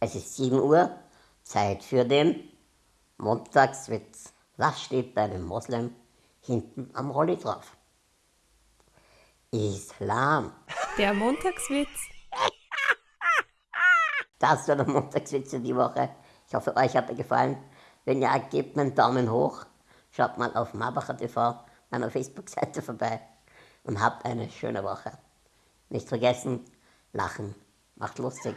Es ist 7 Uhr, Zeit für den Montagswitz. Was steht bei einem Moslem hinten am Rolli drauf? Islam. Der Montagswitz. Das war der Montagswitz für die Woche. Ich hoffe, euch hat er gefallen. Wenn ja, gebt mir einen Daumen hoch. Schaut mal auf Marbacher TV, meiner Facebook-Seite vorbei und habt eine schöne Woche. Nicht vergessen, lachen macht lustig.